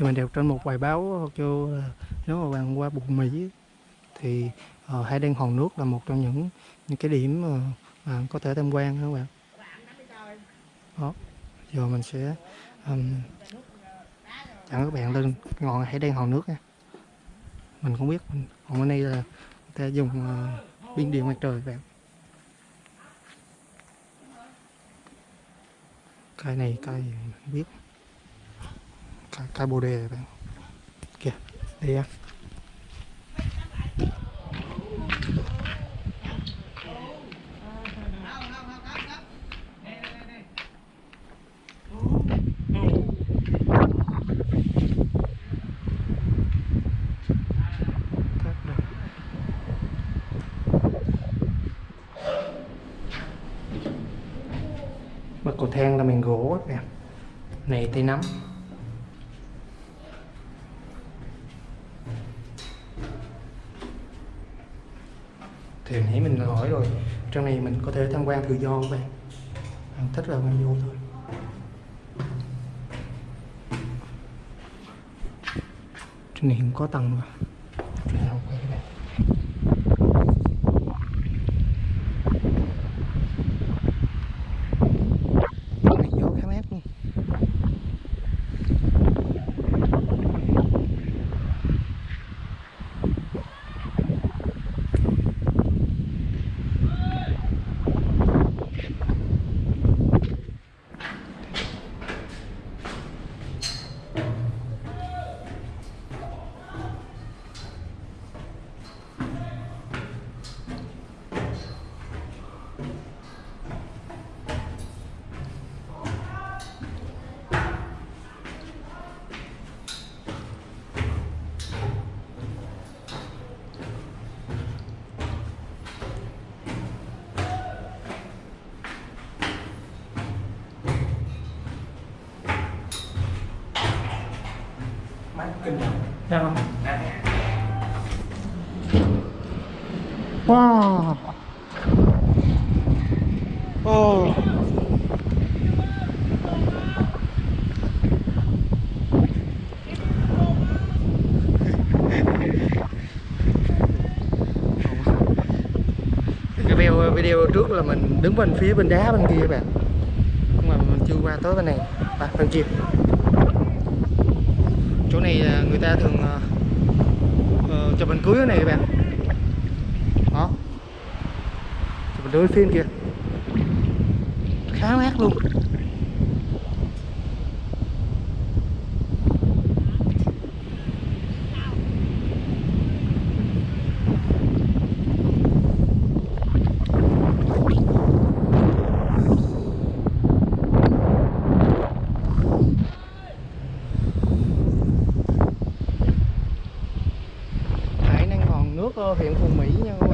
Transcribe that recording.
thì mình đọc trên một bài báo kêu nếu mà bạn qua bụng Mỹ thì uh, hải đăng hòn nước là một trong những những cái điểm mà bạn có thể tham quan các bạn. Đó giờ mình sẽ um, dẫn các bạn lên ngọn hải đăng hòn nước nha. Mình không biết còn bên đây là người ta dùng ờ, uh, pin điện mặt trời các bạn. Cây này cây mình biết cái cây bồ đề này. kìa, đây em Bậc cầu thang là mình gỗ các bạn Này tay nắm. Thì hồi nãy mình hỏi rồi. Trong này mình có thể tham quan tự do các bạn. Bạn thích là bạn vô thôi. Trên này không có tầng mà. Mát kinh Dạ không? Wow. Oh cái video video trước là mình đứng bên phía bên đá bên kia các bạn. Nhưng mà mình chưa qua tới bên này. À, bên kia chỗ này người ta thường uh, chụp ảnh cưới này các bạn. Đó. Chụp ảnh cưới phim kìa. Khá mát luôn. Hiện năng Phù Mỹ nha các